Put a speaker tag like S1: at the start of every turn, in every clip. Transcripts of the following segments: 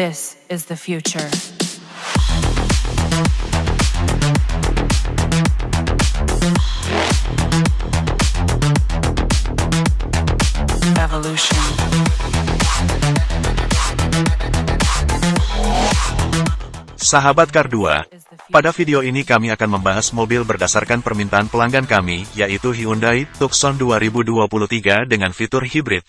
S1: This is the future. Evolution.
S2: Sahabat Kar 2, pada video ini kami akan membahas mobil berdasarkan permintaan pelanggan kami, yaitu Hyundai Tucson 2023 dengan fitur hibrid.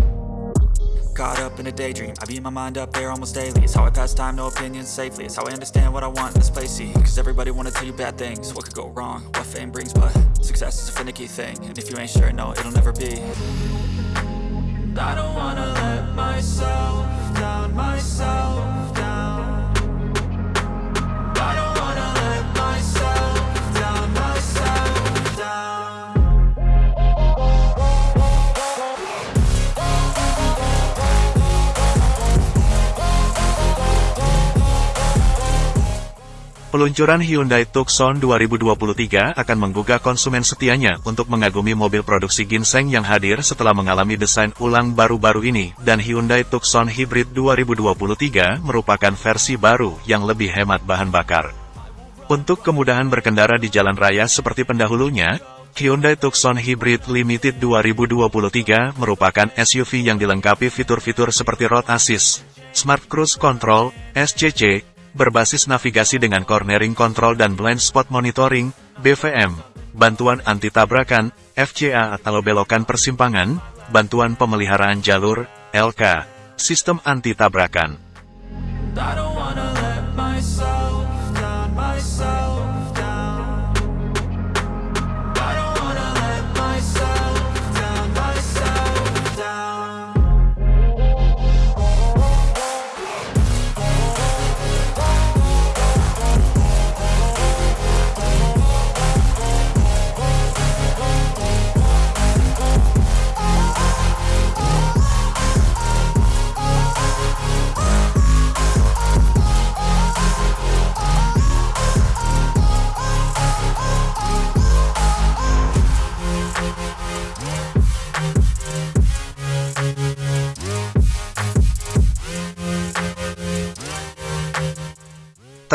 S3: Caught up in a daydream, I beat my mind up there almost daily. It's how I pass time, no opinions safely. It's how I understand what I want in this place. Cause everybody wanna tell you bad things. What could go wrong, what fame brings, but success is a finicky thing. And if you ain't sure, no, it'll never be. I don't wanna let myself
S2: Peluncuran Hyundai Tucson 2023 akan menggugah konsumen setianya untuk mengagumi mobil produksi ginseng yang hadir setelah mengalami desain ulang baru-baru ini, dan Hyundai Tucson Hybrid 2023 merupakan versi baru yang lebih hemat bahan bakar. Untuk kemudahan berkendara di jalan raya seperti pendahulunya, Hyundai Tucson Hybrid Limited 2023 merupakan SUV yang dilengkapi fitur-fitur seperti Road Assist, Smart Cruise Control, SCC, berbasis navigasi dengan cornering control dan blind spot monitoring, BVM, bantuan anti-tabrakan, FCA atau belokan persimpangan, bantuan pemeliharaan jalur, LK, sistem anti-tabrakan.
S3: And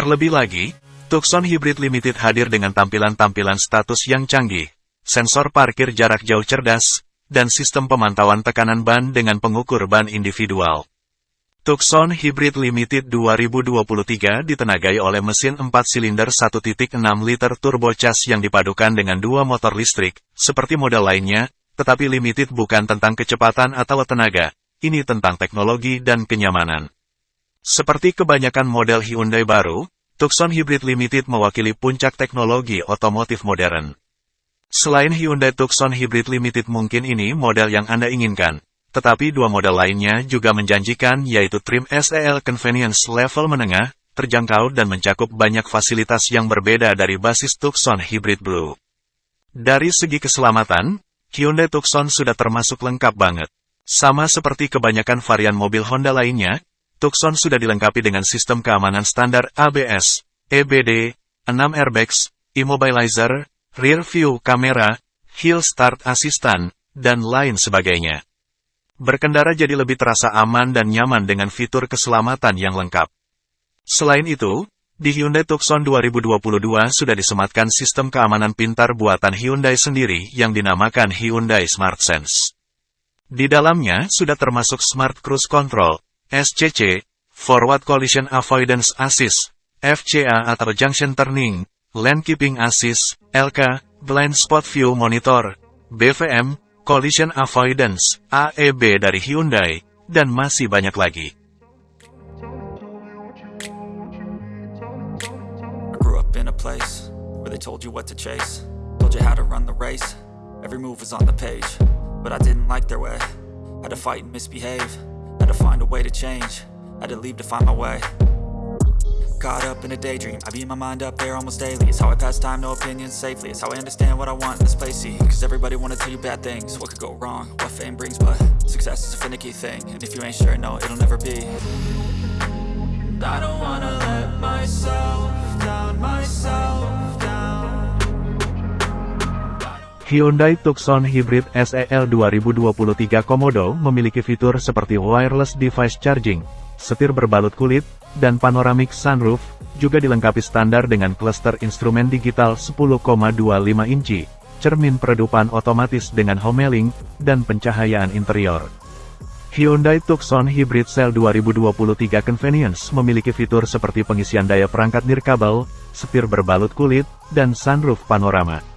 S2: Terlebih lagi, Tucson Hybrid Limited hadir dengan tampilan-tampilan status yang canggih, sensor parkir jarak jauh cerdas, dan sistem pemantauan tekanan ban dengan pengukur ban individual. Tucson Hybrid Limited 2023 ditenagai oleh mesin 4 silinder 1.6 liter turbocharged yang dipadukan dengan dua motor listrik, seperti model lainnya, tetapi Limited bukan tentang kecepatan atau tenaga, ini tentang teknologi dan kenyamanan. Seperti kebanyakan model Hyundai baru, Tucson Hybrid Limited mewakili puncak teknologi otomotif modern. Selain Hyundai Tucson Hybrid Limited mungkin ini model yang Anda inginkan, tetapi dua model lainnya juga menjanjikan yaitu trim SEL Convenience level menengah, terjangkau dan mencakup banyak fasilitas yang berbeda dari basis Tucson Hybrid Blue. Dari segi keselamatan, Hyundai Tucson sudah termasuk lengkap banget. Sama seperti kebanyakan varian mobil Honda lainnya, Tucson sudah dilengkapi dengan sistem keamanan standar ABS, EBD, 6 airbags, immobilizer, rear view kamera, hill start assistant, dan lain sebagainya. Berkendara jadi lebih terasa aman dan nyaman dengan fitur keselamatan yang lengkap. Selain itu, di Hyundai Tucson 2022 sudah disematkan sistem keamanan pintar buatan Hyundai sendiri yang dinamakan Hyundai Smart Sense. Di dalamnya sudah termasuk Smart Cruise Control, SCC, Forward Collision Avoidance Assist, FCA atau Junction Turning, Lane Keeping Assist, LK, Blind Spot View Monitor, BVM, Collision Avoidance, AEB dari Hyundai, dan masih banyak lagi.
S3: Place where they told you what to chase, told you how to run the race. Every move was on the page, but I didn't like their way. Had to fight and misbehave, had to find a way to change, had to leave to find my way. Caught up in a daydream, I beat my mind up there almost daily. It's how I pass time, no opinions safely. It's how I understand what I want in this place, Cause everybody wanna tell you bad things. What could go wrong, what fame brings But success is a finicky thing. And if you ain't sure, no, it'll never be. I don't wanna let myself
S2: Hyundai Tucson Hybrid SEL 2023 Komodo memiliki fitur seperti wireless device charging, setir berbalut kulit, dan panoramic sunroof, juga dilengkapi standar dengan cluster instrumen digital 10,25 inci, cermin peredupan otomatis dengan homeling, dan pencahayaan interior. Hyundai Tucson Hybrid Cell 2023 Convenience memiliki fitur seperti pengisian daya perangkat nirkabel, setir berbalut kulit, dan sunroof panorama.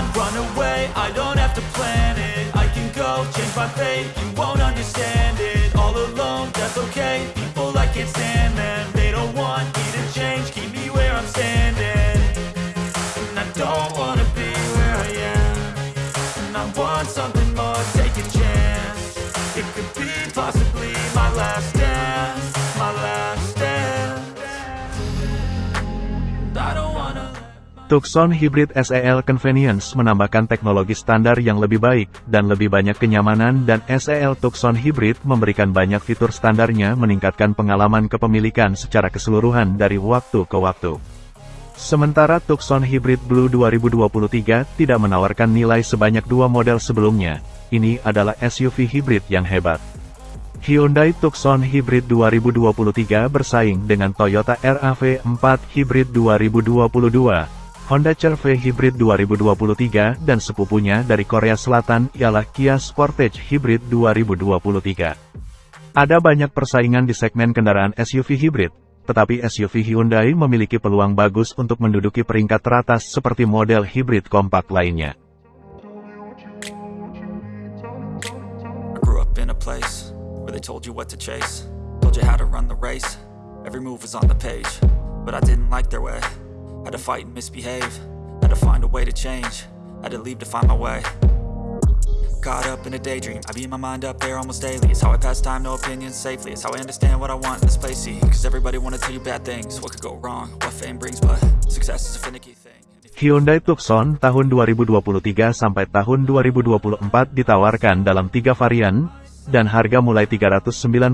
S3: Run, run away, I don't have to plan it. I can go, change my fate,
S2: Tucson Hybrid SEL Convenience menambahkan teknologi standar yang lebih baik, dan lebih banyak kenyamanan dan SEL Tucson Hybrid memberikan banyak fitur standarnya meningkatkan pengalaman kepemilikan secara keseluruhan dari waktu ke waktu. Sementara Tucson Hybrid Blue 2023 tidak menawarkan nilai sebanyak dua model sebelumnya, ini adalah SUV hybrid yang hebat. Hyundai Tucson Hybrid 2023 bersaing dengan Toyota RAV4 Hybrid 2022, Honda CR-V Hybrid 2023 dan sepupunya dari Korea Selatan ialah Kia Sportage Hybrid 2023. Ada banyak persaingan di segmen kendaraan SUV hybrid, tetapi SUV Hyundai memiliki peluang bagus untuk menduduki peringkat teratas seperti model hybrid kompak lainnya.
S3: Had to fight and misbehave, had to find a way to change, had to leave to find my way. Caught up in a daydream, I beat my mind up there almost daily. It's how I pass time, no opinions safely. It's how I understand what I want in this place, see. Cause everybody wanna tell you bad things, what could go wrong, what fame brings, but success is a finicky thing.
S2: Hyundai Tucson tahun 2023 sampai tahun 2024 ditawarkan dalam tiga varian, dan harga mulai 399.000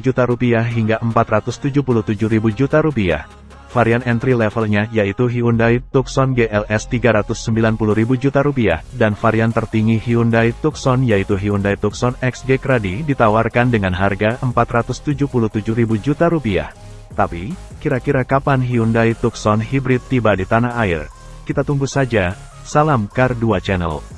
S2: juta rupiah hingga 477.000 juta rupiah. Varian entry levelnya yaitu Hyundai Tucson GLS 390.000 juta rupiah, dan varian tertinggi Hyundai Tucson yaitu Hyundai Tucson XG Cradi ditawarkan dengan harga 477.000 juta rupiah. Tapi, kira-kira kapan Hyundai Tucson Hybrid tiba di tanah air? Kita tunggu saja. Salam Car 2 Channel.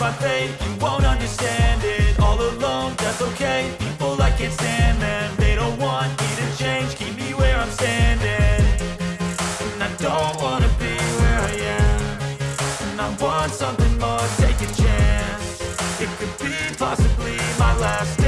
S3: my fate You won't understand it. All alone, that's okay. People, I can't stand them They don't want me to change. Keep me where I'm standing. And I don't wanna be where I am. And I want something more, take a chance. It could be possibly my last